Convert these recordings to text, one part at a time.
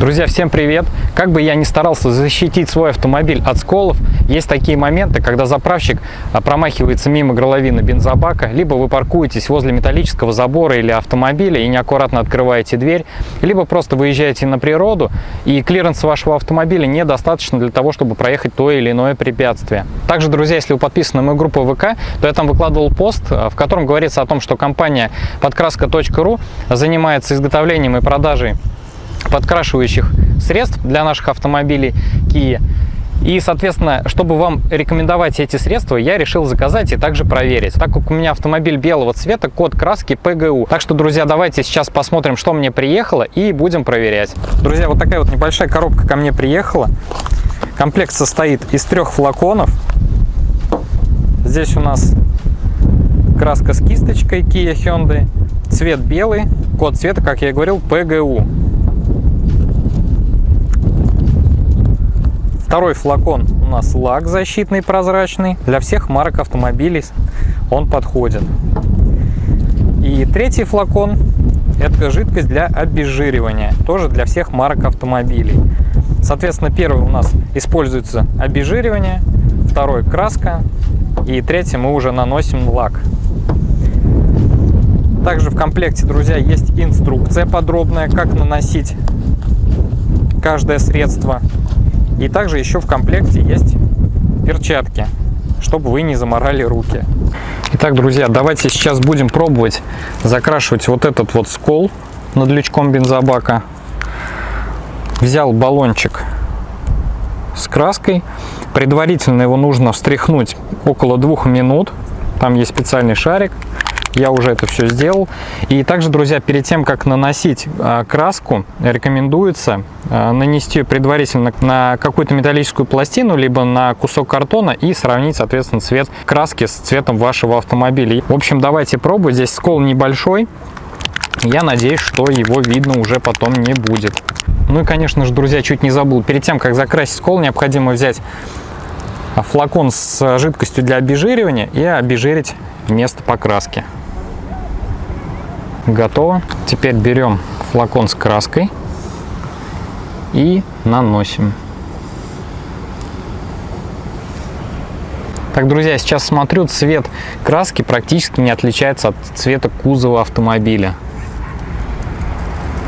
Друзья, всем привет! Как бы я ни старался защитить свой автомобиль от сколов, есть такие моменты, когда заправщик а, промахивается мимо горловины бензобака, либо вы паркуетесь возле металлического забора или автомобиля и неаккуратно открываете дверь, либо просто выезжаете на природу, и клиренс вашего автомобиля недостаточно для того, чтобы проехать то или иное препятствие. Также, друзья, если вы подписаны на мою группу ВК, то я там выкладывал пост, а, в котором говорится о том, что компания подкраска.ру занимается изготовлением и продажей подкрашивающих средств для наших автомобилей Kia. И, соответственно, чтобы вам рекомендовать эти средства, я решил заказать и также проверить. Так как у меня автомобиль белого цвета, код краски PGU. Так что, друзья, давайте сейчас посмотрим, что мне приехало и будем проверять. Друзья, вот такая вот небольшая коробка ко мне приехала. Комплект состоит из трех флаконов. Здесь у нас краска с кисточкой Kia Hyundai. Цвет белый, код цвета, как я и говорил, PGU. Второй флакон у нас лак защитный прозрачный. Для всех марок автомобилей он подходит. И третий флакон это жидкость для обезжиривания. Тоже для всех марок автомобилей. Соответственно, первый у нас используется обезжиривание, второй краска и третий мы уже наносим лак. Также в комплекте, друзья, есть инструкция подробная, как наносить каждое средство. И также еще в комплекте есть перчатки, чтобы вы не заморали руки. Итак, друзья, давайте сейчас будем пробовать закрашивать вот этот вот скол над лючком бензобака. Взял баллончик с краской. Предварительно его нужно встряхнуть около двух минут. Там есть специальный шарик я уже это все сделал. И также, друзья, перед тем, как наносить а, краску, рекомендуется а, нанести предварительно на какую-то металлическую пластину, либо на кусок картона и сравнить, соответственно, цвет краски с цветом вашего автомобиля. В общем, давайте пробовать. Здесь скол небольшой. Я надеюсь, что его видно уже потом не будет. Ну и, конечно же, друзья, чуть не забыл. Перед тем, как закрасить скол, необходимо взять флакон с жидкостью для обезжиривания и обезжирить место покраски. Готово. Теперь берем флакон с краской и наносим. Так, друзья, сейчас смотрю, цвет краски практически не отличается от цвета кузова автомобиля.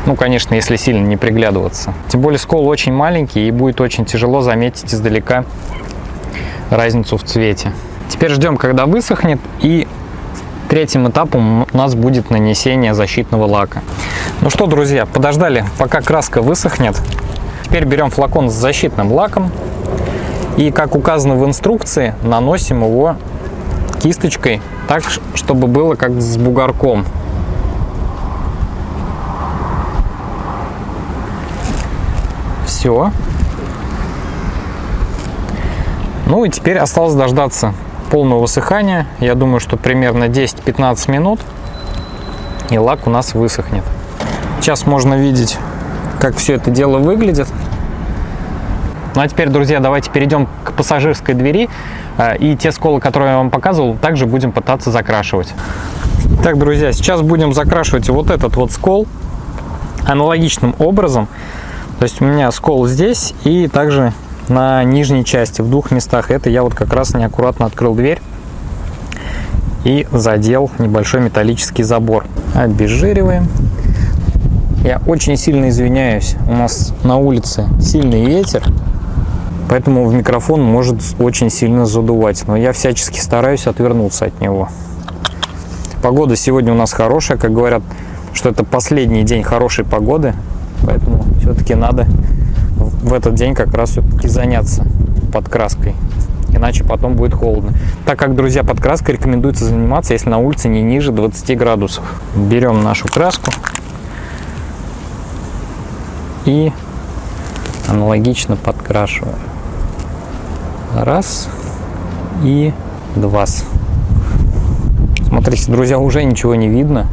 Ну, конечно, если сильно не приглядываться. Тем более скол очень маленький и будет очень тяжело заметить издалека разницу в цвете. Теперь ждем, когда высохнет и Третьим этапом у нас будет нанесение защитного лака. Ну что, друзья, подождали, пока краска высохнет. Теперь берем флакон с защитным лаком и, как указано в инструкции, наносим его кисточкой так, чтобы было как с бугорком. Все. Ну и теперь осталось дождаться полного высыхания. Я думаю, что примерно 10-15 минут и лак у нас высохнет. Сейчас можно видеть, как все это дело выглядит. Ну а теперь, друзья, давайте перейдем к пассажирской двери. А, и те сколы, которые я вам показывал, также будем пытаться закрашивать. Так, друзья, сейчас будем закрашивать вот этот вот скол аналогичным образом. То есть у меня скол здесь и также на нижней части, в двух местах. Это я вот как раз неаккуратно открыл дверь и задел небольшой металлический забор. Обезжириваем. Я очень сильно извиняюсь, у нас на улице сильный ветер, поэтому в микрофон может очень сильно задувать, но я всячески стараюсь отвернуться от него. Погода сегодня у нас хорошая, как говорят, что это последний день хорошей погоды, поэтому все-таки надо в этот день как раз все-таки заняться подкраской. Иначе потом будет холодно. Так как, друзья, подкраской рекомендуется заниматься, если на улице не ниже 20 градусов. Берем нашу краску и аналогично подкрашиваем. Раз и два. Смотрите, друзья, уже ничего не видно.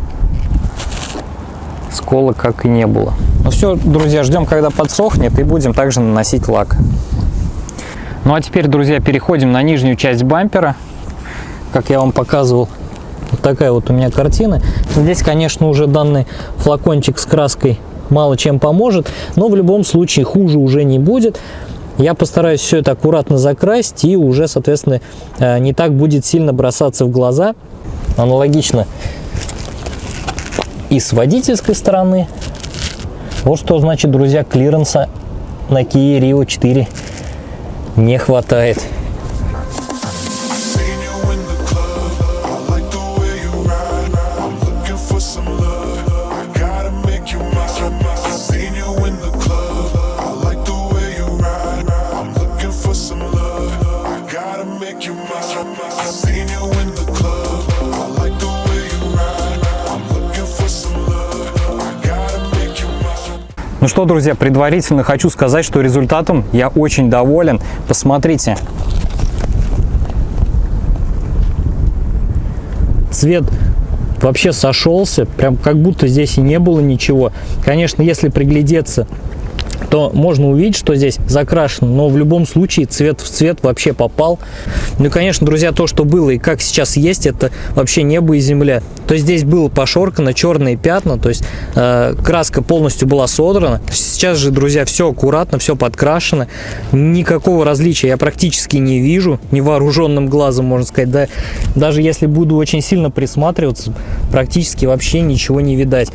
Скола как и не было. Ну все, друзья, ждем, когда подсохнет, и будем также наносить лак. Ну а теперь, друзья, переходим на нижнюю часть бампера. Как я вам показывал, вот такая вот у меня картина. Здесь, конечно, уже данный флакончик с краской мало чем поможет, но в любом случае хуже уже не будет. Я постараюсь все это аккуратно закрасить и уже, соответственно, э, не так будет сильно бросаться в глаза. Аналогично и с водительской стороны. Вот что значит, друзья, клиренса на Kia Rio 4 не хватает. Ну что, друзья, предварительно хочу сказать, что результатом я очень доволен. Посмотрите. Цвет вообще сошелся, прям как будто здесь и не было ничего. Конечно, если приглядеться то можно увидеть, что здесь закрашено, но в любом случае цвет в цвет вообще попал. Ну и, конечно, друзья, то, что было и как сейчас есть, это вообще небо и земля. То есть здесь было пошоркано, черные пятна, то есть э, краска полностью была содрана. Сейчас же, друзья, все аккуратно, все подкрашено. Никакого различия я практически не вижу, невооруженным глазом, можно сказать. Да, даже если буду очень сильно присматриваться, практически вообще ничего не видать.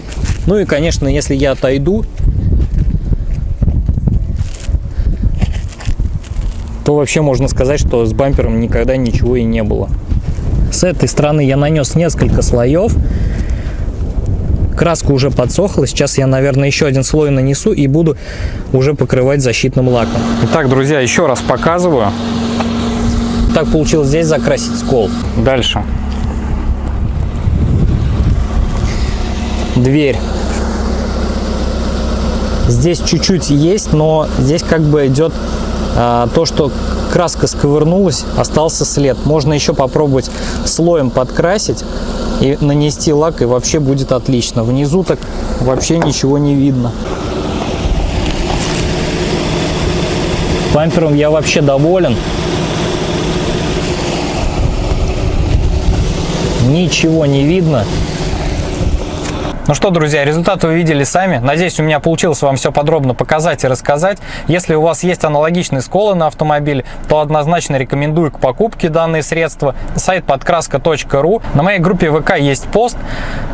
Ну и, конечно, если я отойду, то вообще можно сказать, что с бампером никогда ничего и не было. С этой стороны я нанес несколько слоев. Краска уже подсохла. Сейчас я, наверное, еще один слой нанесу и буду уже покрывать защитным лаком. Итак, друзья, еще раз показываю. Так получилось здесь закрасить скол. Дальше. Дверь. Здесь чуть-чуть есть, но здесь как бы идет то, что краска сковырнулась, остался след. Можно еще попробовать слоем подкрасить и нанести лак, и вообще будет отлично. Внизу так вообще ничего не видно. Бампером я вообще доволен. Ничего не видно. Ну что, друзья, результат вы видели сами. Надеюсь, у меня получилось вам все подробно показать и рассказать. Если у вас есть аналогичные сколы на автомобиле, то однозначно рекомендую к покупке данные средства. Сайт подкраска.ру. На моей группе ВК есть пост,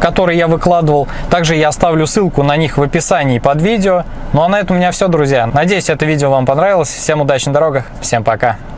который я выкладывал. Также я оставлю ссылку на них в описании под видео. Ну а на этом у меня все, друзья. Надеюсь, это видео вам понравилось. Всем удачи на дорогах. Всем пока.